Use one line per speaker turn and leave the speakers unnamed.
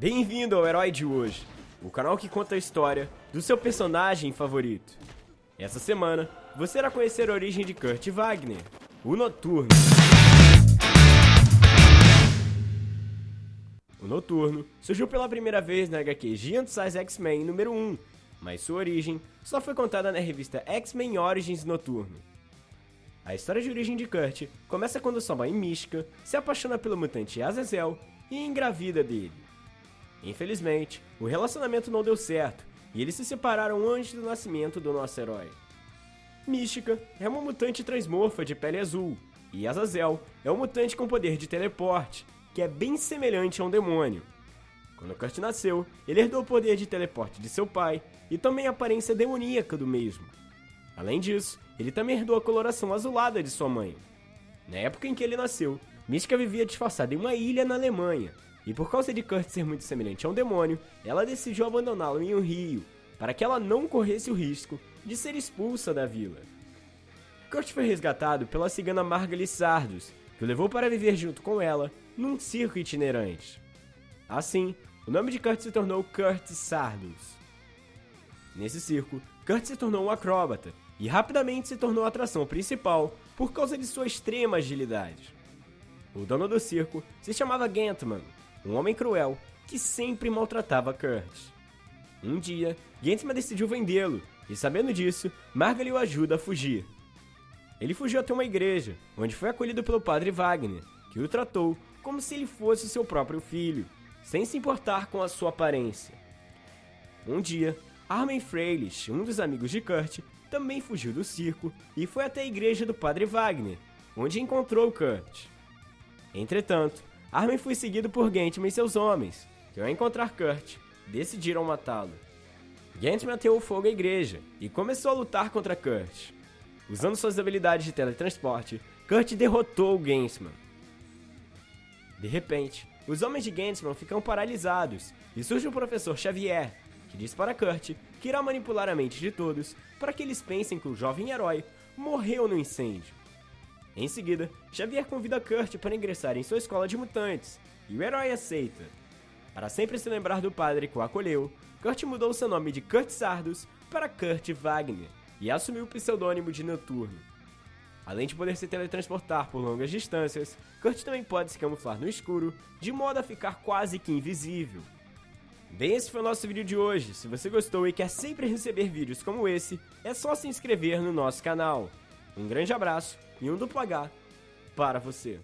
Bem-vindo ao Herói de hoje, o canal que conta a história do seu personagem favorito. Essa semana, você irá conhecer a origem de Kurt Wagner, o Noturno. O Noturno surgiu pela primeira vez na HQ Giant Size X-Men número 1, mas sua origem só foi contada na revista X-Men Origins Noturno. A história de origem de Kurt começa quando sua mãe Mística se apaixona pelo mutante Azazel e engravida dele. Infelizmente, o relacionamento não deu certo e eles se separaram antes do nascimento do nosso herói. Mística é uma mutante transmorfa de pele azul, e Azazel é um mutante com poder de teleporte, que é bem semelhante a um demônio. Quando Kurt nasceu, ele herdou o poder de teleporte de seu pai e também a aparência demoníaca do mesmo. Além disso, ele também herdou a coloração azulada de sua mãe. Na época em que ele nasceu, Mística vivia disfarçada em uma ilha na Alemanha, e por causa de Kurt ser muito semelhante a um demônio, ela decidiu abandoná-lo em um rio, para que ela não corresse o risco de ser expulsa da vila. Kurt foi resgatado pela cigana Margaly Sardos, que o levou para viver junto com ela num circo itinerante. Assim, o nome de Kurt se tornou Kurt Sardos. Nesse circo, Kurt se tornou um acróbata e rapidamente se tornou a atração principal por causa de sua extrema agilidade. O dono do circo se chamava Gantman um homem cruel que sempre maltratava Kurt. Um dia, Gentman decidiu vendê-lo, e sabendo disso, Margaret o ajuda a fugir. Ele fugiu até uma igreja, onde foi acolhido pelo padre Wagner, que o tratou como se ele fosse seu próprio filho, sem se importar com a sua aparência. Um dia, Armin Freilich, um dos amigos de Kurt, também fugiu do circo e foi até a igreja do padre Wagner, onde encontrou Kurt. Entretanto, Armin foi seguido por Gantman e seus homens, que ao encontrar Kurt, decidiram matá-lo. Gantman ateou fogo à igreja e começou a lutar contra Kurt. Usando suas habilidades de teletransporte, Kurt derrotou Gantman. De repente, os homens de Gantman ficam paralisados e surge o professor Xavier, que diz para Kurt que irá manipular a mente de todos para que eles pensem que o jovem herói morreu no incêndio. Em seguida, Xavier convida Kurt para ingressar em sua escola de mutantes, e o herói aceita. Para sempre se lembrar do padre que o acolheu, Kurt mudou seu nome de Kurt Sardos para Kurt Wagner e assumiu o pseudônimo de Noturno. Além de poder se teletransportar por longas distâncias, Kurt também pode se camuflar no escuro, de modo a ficar quase que invisível. Bem, esse foi o nosso vídeo de hoje. Se você gostou e quer sempre receber vídeos como esse, é só se inscrever no nosso canal. Um grande abraço e um duplo H para você.